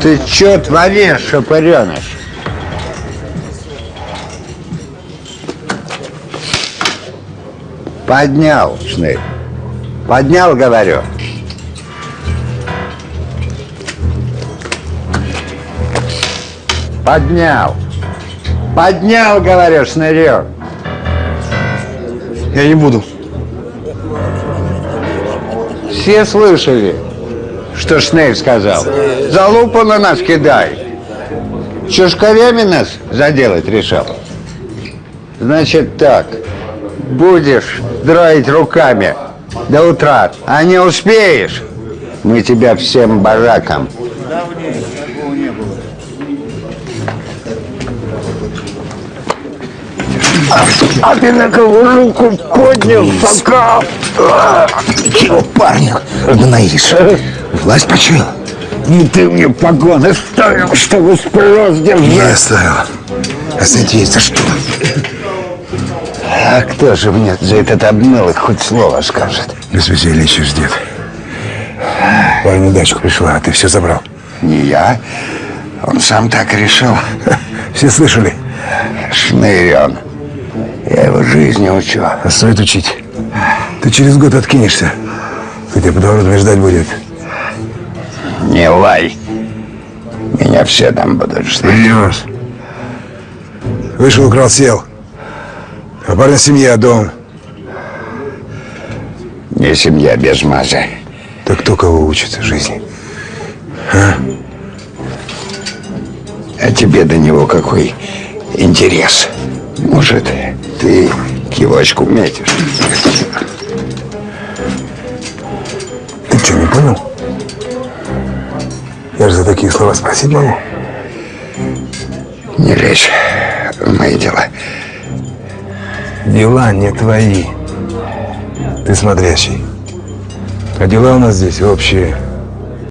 Ты чё творишь, шапореныш? Поднял, шнырь. Поднял, говорю. Поднял. Поднял, говорю, шнырек. Я не буду. Все слышали, что Шнейр сказал? Залупу на нас кидай. Чушковями нас заделать решил. Значит так, будешь дроить руками до утра, а не успеешь, мы тебя всем баракам. А ты на кого руку поднял, пока? Чего, парня, гноишь? Власть почуял? Ну ты мне погоны ставил, чтобы спрос Не держать. оставил. А смотри, за что? А кто же мне за этот обмылок хоть слово скажет? Без веселья еще ждет. На дачку пришла, а ты все забрал. Не я. Он сам так решил. Все слышали? Шнырь он. Я его жизни учу. А стоит учить. Ты через год откинешься. Хотя подворотами ждать будет. Не лай. Меня все там будут ждать. Врешь. Вышел, украл, сел. А парня семья, дом. Не семья без маза. Так кто кого учит жизни? А тебе до него какой интерес? Может, ты кивочку метишь? Ты что, не понял? Я же за такие слова спросить могу. Не лезь в мои дела. Дела не твои. Ты смотрящий. А дела у нас здесь общие.